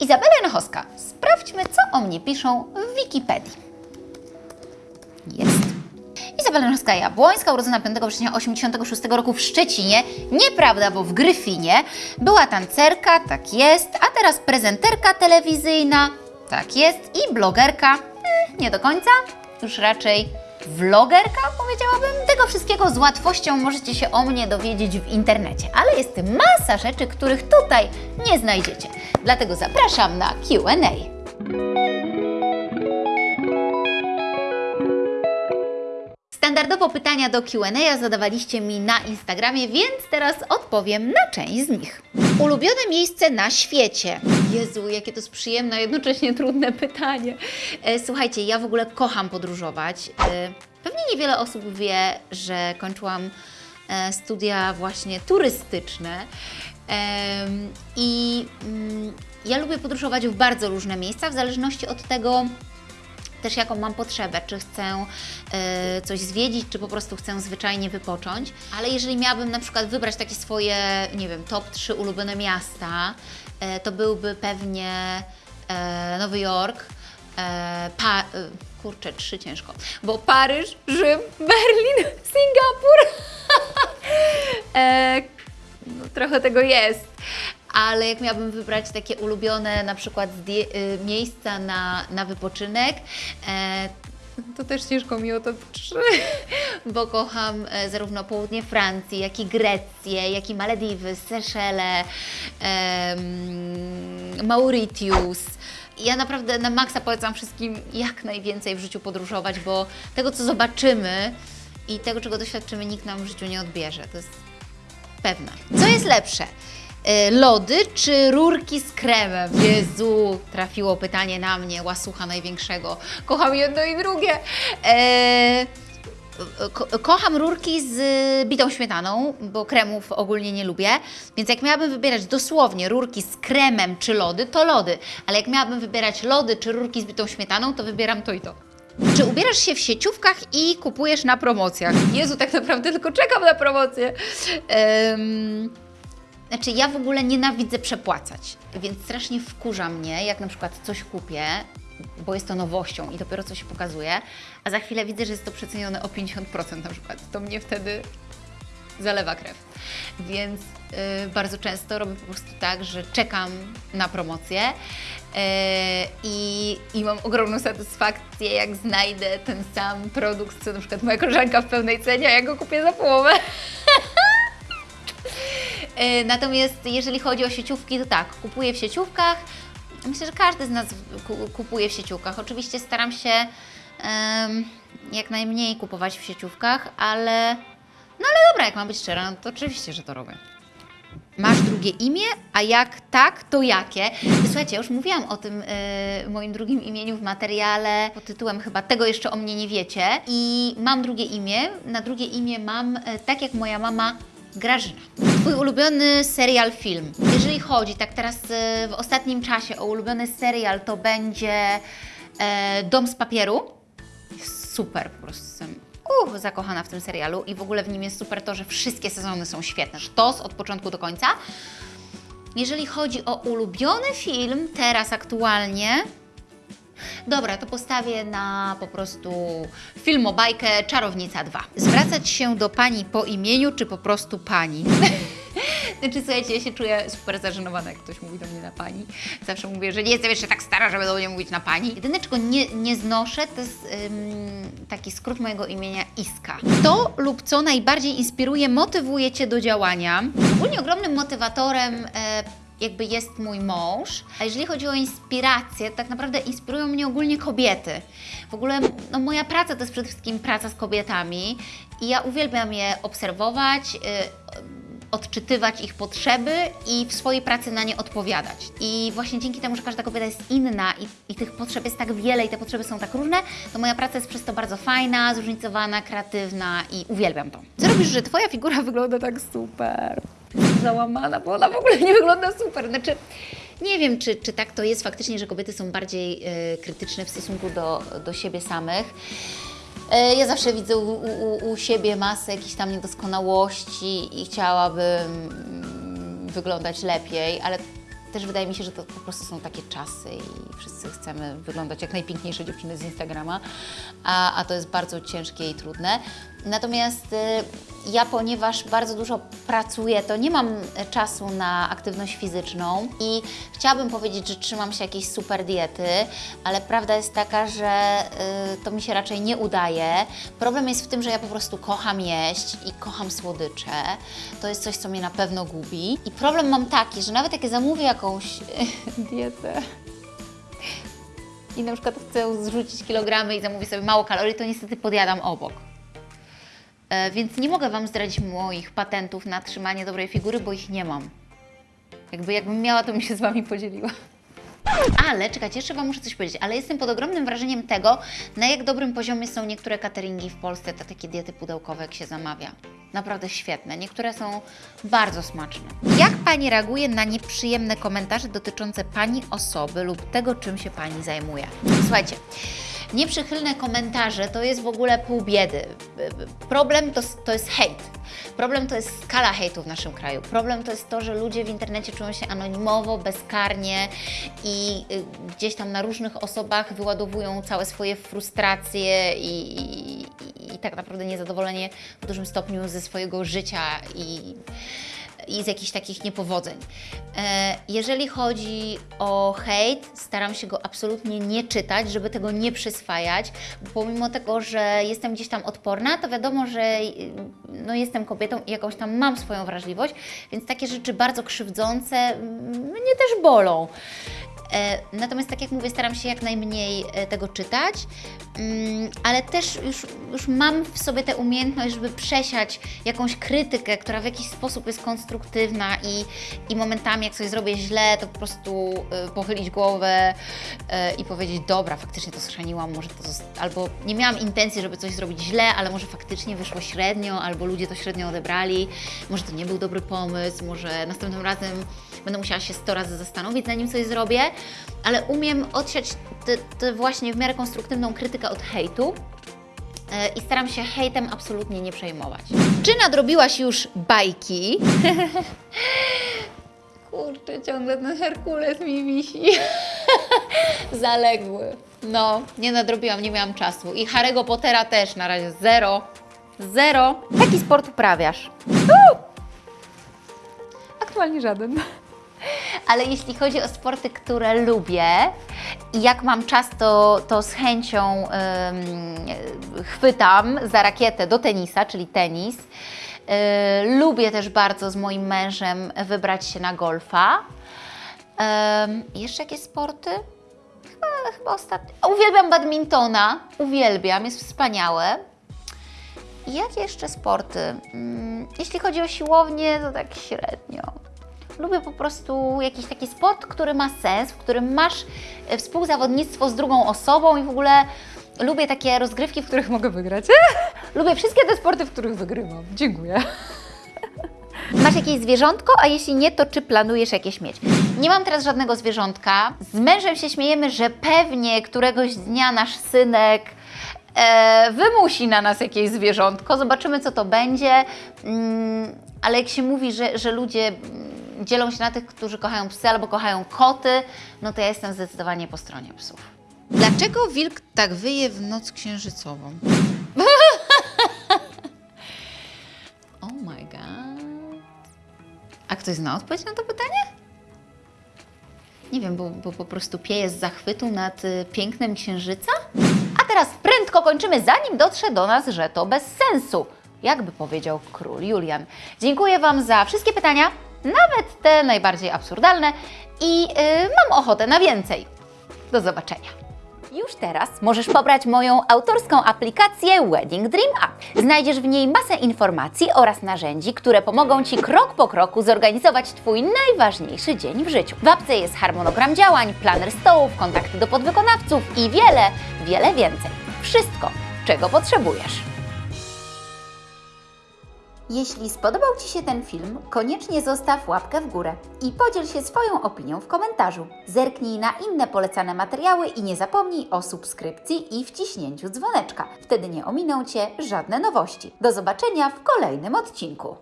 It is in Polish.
Izabela Nochowska. Sprawdźmy, co o mnie piszą w Wikipedii. Jest. Izabela Nochowska-Jabłońska, urodzona 5 września 1986 roku w Szczecinie. Nieprawda, bo w Gryfinie. Była tancerka, tak jest, a teraz prezenterka telewizyjna, tak jest, i blogerka, nie do końca, już raczej vlogerka, powiedziałabym. Tego wszystkiego z łatwością możecie się o mnie dowiedzieć w internecie, ale jest masa rzeczy, których tutaj nie znajdziecie. Dlatego zapraszam na Q&A. Standardowo pytania do Q&A zadawaliście mi na Instagramie, więc teraz odpowiem na część z nich. Ulubione miejsce na świecie. Jezu, jakie to jest przyjemne, a jednocześnie trudne pytanie. E, Słuchajcie, ja w ogóle kocham podróżować. E, Pewnie niewiele osób wie, że kończyłam e, studia właśnie turystyczne. I mm, ja lubię podróżować w bardzo różne miejsca, w zależności od tego, też jaką mam potrzebę, czy chcę e, coś zwiedzić, czy po prostu chcę zwyczajnie wypocząć. Ale jeżeli miałabym na przykład wybrać takie swoje, nie wiem, top 3 ulubione miasta, to byłby pewnie e, Nowy Jork, e, pa, e, kurczę, trzy ciężko, bo Paryż, Rzym, Berlin, Singapur. e, no, trochę tego jest. Ale jak miałabym wybrać takie ulubione na przykład miejsca na, na wypoczynek, e, to też ciężko mi o to trzy, bo kocham e, zarówno południe Francji, jak i Grecję, jak i Malediwy, Seszele, Mauritius. Ja naprawdę na maksa polecam wszystkim jak najwięcej w życiu podróżować, bo tego, co zobaczymy i tego, czego doświadczymy, nikt nam w życiu nie odbierze. To jest pewna. Co jest lepsze? E, Lody czy rurki z kremem? Jezu, trafiło pytanie na mnie, łasucha największego. Kocham jedno i drugie. E, ko kocham rurki z bitą śmietaną, bo kremów ogólnie nie lubię. Więc jak miałabym wybierać dosłownie rurki z kremem czy lody, to lody. Ale jak miałabym wybierać lody czy rurki z bitą śmietaną, to wybieram to i to. Czy ubierasz się w sieciówkach i kupujesz na promocjach? Jezu, tak naprawdę tylko czekam na promocję. Em, znaczy, ja w ogóle nienawidzę przepłacać, więc strasznie wkurza mnie, jak na przykład coś kupię, bo jest to nowością i dopiero coś się pokazuje, a za chwilę widzę, że jest to przecenione o 50% na przykład. To mnie wtedy zalewa krew. Więc y, bardzo często robię po prostu tak, że czekam na promocję y, i, i mam ogromną satysfakcję, jak znajdę ten sam produkt, co na przykład moja koleżanka w pełnej cenie, a ja go kupię za połowę. E, Natomiast jeżeli chodzi o sieciówki, to tak, kupuję w sieciówkach. Myślę, że każdy z nas ku- kupuje w sieciówkach. Oczywiście staram się em, jak najmniej kupować w sieciówkach, ale no ale dobra, jak mam być szczera, no to oczywiście, że to robię. Masz drugie imię, a jak tak, to jakie? Słuchajcie, już mówiłam o tym e, moim drugim imieniu w materiale pod tytułem chyba Tego jeszcze o mnie nie wiecie. I mam drugie imię. Na drugie imię mam, e, tak jak moja mama, Grażyna. Twój ulubiony serial, film. Jeżeli chodzi tak teraz e, w ostatnim czasie o ulubiony serial, to będzie e, Dom z papieru. Super, po prostu jestem uh, zakochana w tym serialu i w ogóle w nim jest super to, że wszystkie sezony są świetne. Sztos od początku do końca. Jeżeli chodzi o ulubiony film, teraz aktualnie, Dobra, to postawię na po prostu filmobajkę Czarownica 2. Zwracać się do pani po imieniu, czy po prostu pani? Znaczy, słuchajcie, ja się czuję super zażenowana, jak ktoś mówi do mnie na pani. Zawsze mówię, że nie jestem jeszcze tak stara, żeby do mnie mówić na pani. Jedyne, czego nie, nie znoszę, to jest ym, taki skrót mojego imienia Iska. Kto lub co najbardziej inspiruje, motywuje Cię do działania? Ogólnie ogromnym motywatorem e, jakby jest mój mąż. A jeżeli chodzi o inspirację, tak naprawdę inspirują mnie ogólnie kobiety. W ogóle no, moja praca to jest przede wszystkim praca z kobietami i ja uwielbiam je obserwować, y, odczytywać ich potrzeby i w swojej pracy na nie odpowiadać. I właśnie dzięki temu, że każda kobieta jest inna i, i tych potrzeb jest tak wiele i te potrzeby są tak różne, to moja praca jest przez to bardzo fajna, zróżnicowana, kreatywna i uwielbiam to. Co robisz, że Twoja figura wygląda tak super? Załamana, bo ona w ogóle nie wygląda super. Znaczy, nie wiem, czy, czy tak to jest faktycznie, że kobiety są bardziej e, krytyczne w stosunku do, do siebie samych. E, Ja zawsze widzę u, u, u siebie masę jakichś tam niedoskonałości i chciałabym mm, wyglądać lepiej, ale też wydaje mi się, że to po prostu są takie czasy i wszyscy chcemy wyglądać jak najpiękniejsze dziewczyny z Instagrama, a, a to jest bardzo ciężkie i trudne. Natomiast y, ja, ponieważ bardzo dużo pracuję, to nie mam e, czasu na aktywność fizyczną i chciałabym powiedzieć, że trzymam się jakiejś super diety, ale prawda jest taka, że y, to mi się raczej nie udaje. Problem jest w tym, że ja po prostu kocham jeść i kocham słodycze. To jest coś, co mnie na pewno gubi. I problem mam taki, że nawet jak ja zamówię jakąś dietę, i na przykład chcę zrzucić kilogramy i zamówię sobie mało kalorii, to niestety podjadam obok. E, Więc nie mogę Wam zdradzić moich patentów na trzymanie dobrej figury, bo ich nie mam. Jakby jakbym miała, to bym się z Wami podzieliła. Ale, czekajcie, jeszcze Wam muszę coś powiedzieć, ale jestem pod ogromnym wrażeniem tego, na jak dobrym poziomie są niektóre cateringi w Polsce, te takie diety pudełkowe, jak się zamawia. Naprawdę świetne. Niektóre są bardzo smaczne. Jak Pani reaguje na nieprzyjemne komentarze dotyczące Pani osoby lub tego, czym się Pani zajmuje? Słuchajcie, Nieprzychylne komentarze to jest w ogóle pół biedy. Problem to, to jest hejt. Problem to jest skala hejtu w naszym kraju. Problem to jest to, że ludzie w internecie czują się anonimowo, bezkarnie i y, gdzieś tam na różnych osobach wyładowują całe swoje frustracje i, i, i tak naprawdę niezadowolenie w dużym stopniu ze swojego życia i i z jakichś takich niepowodzeń. E, Jeżeli chodzi o hejt, staram się go absolutnie nie czytać, żeby tego nie przyswajać. Pomimo tego, że jestem gdzieś tam odporna, to wiadomo, że y, no, jestem kobietą i jakąś tam mam swoją wrażliwość, więc takie rzeczy bardzo krzywdzące mnie też bolą. E, Natomiast, tak jak mówię, staram się jak najmniej e, tego czytać, Mm, ale też już, już mam w sobie tę umiejętność, żeby przesiać jakąś krytykę, która w jakiś sposób jest konstruktywna i, i momentami, jak coś zrobię źle, to po prostu e, pochylić głowę i powiedzieć, dobra, faktycznie to schrzaniłam, może to albo nie miałam intencji, żeby coś zrobić źle, ale może faktycznie wyszło średnio, albo ludzie to średnio odebrali, może to nie był dobry pomysł, może następnym razem będę musiała się 100 razy zastanowić, zanim coś zrobię, ale umiem odsiać tę właśnie w miarę konstruktywną krytykę od hejtu e, i staram się hejtem absolutnie nie przejmować. Czy nadrobiłaś już bajki? Kurczę, ciągle ten Herkules mi wisi. Zaległy. No, nie nadrobiłam, nie miałam czasu. I Harry'ego Pottera też na razie zero. Zero. Jaki sport uprawiasz? Aktualnie żaden. Ale jeśli chodzi o sporty, które lubię i jak mam czas, to, to z chęcią chwytam za rakietę do tenisa, czyli tenis. Yy, lubię też bardzo z moim mężem wybrać się na golfa. Ym, jeszcze jakieś sporty? Chyba, chyba ostatnio. Uwielbiam badmintona, uwielbiam, jest wspaniałe. Jakie jeszcze sporty? Mm, Jeśli chodzi o siłownię, to tak średnio. Lubię po prostu jakiś taki sport, który ma sens, w którym masz e, współzawodnictwo z drugą osobą i w ogóle lubię takie rozgrywki, w których mogę wygrać. lubię wszystkie te sporty, w których wygrywam. Dziękuję. Masz jakieś zwierzątko, a jeśli nie, to czy planujesz jakieś mieć? Nie mam teraz żadnego zwierzątka. Z mężem się śmiejemy, że pewnie któregoś dnia nasz synek e, wymusi na nas jakieś zwierzątko. Zobaczymy, co to będzie. Mm, ale jak się mówi, że, że ludzie dzielą się na tych, którzy kochają psy albo kochają koty, no to ja jestem zdecydowanie po stronie psów. Dlaczego wilk tak wyje w noc księżycową? oh my god. A ktoś zna odpowiedź na to pytanie? Nie wiem, bo, bo po prostu pieje z zachwytu nad y, pięknem księżyca? A teraz prędko kończymy, zanim dotrze do nas, że to bez sensu. Jakby powiedział król Julian. Dziękuję Wam za wszystkie pytania, nawet te najbardziej absurdalne i y, mam ochotę na więcej. Do zobaczenia. Już teraz możesz pobrać moją autorską aplikację Wedding Dream App. Znajdziesz w niej masę informacji oraz narzędzi, które pomogą Ci krok po kroku zorganizować Twój najważniejszy dzień w życiu. W apce jest harmonogram działań, planer stołów, kontakty do podwykonawców i wiele, wiele więcej. Wszystko, czego potrzebujesz. Jeśli spodobał Ci się ten film, koniecznie zostaw łapkę w górę i podziel się swoją opinią w komentarzu. Zerknij na inne polecane materiały i nie zapomnij o subskrypcji i wciśnięciu dzwoneczka. Wtedy nie ominą Cię żadne nowości. Do zobaczenia w kolejnym odcinku.